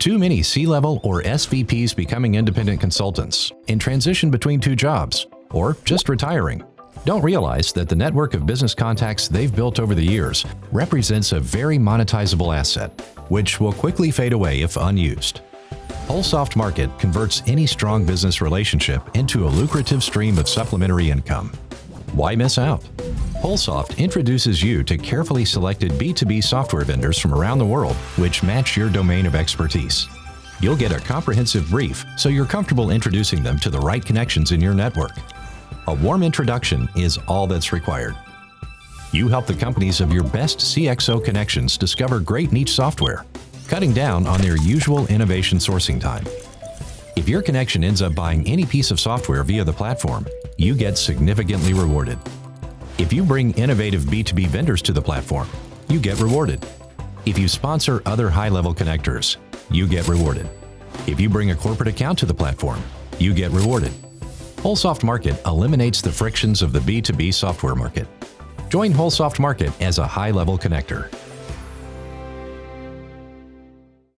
Too many C-level or SVPs becoming independent consultants in transition between two jobs, or just retiring. Don't realize that the network of business contacts they've built over the years represents a very monetizable asset, which will quickly fade away if unused. Wholesoft Market converts any strong business relationship into a lucrative stream of supplementary income. Why miss out? Wholesoft introduces you to carefully selected B2B software vendors from around the world which match your domain of expertise. You'll get a comprehensive brief so you're comfortable introducing them to the right connections in your network. A warm introduction is all that's required. You help the companies of your best CXO connections discover great niche software, cutting down on their usual innovation sourcing time. If your connection ends up buying any piece of software via the platform, you get significantly rewarded. If you bring innovative B2B vendors to the platform, you get rewarded. If you sponsor other high-level connectors, you get rewarded. If you bring a corporate account to the platform, you get rewarded. Wholesoft Market eliminates the frictions of the B2B software market. Join Wholesoft Market as a high-level connector.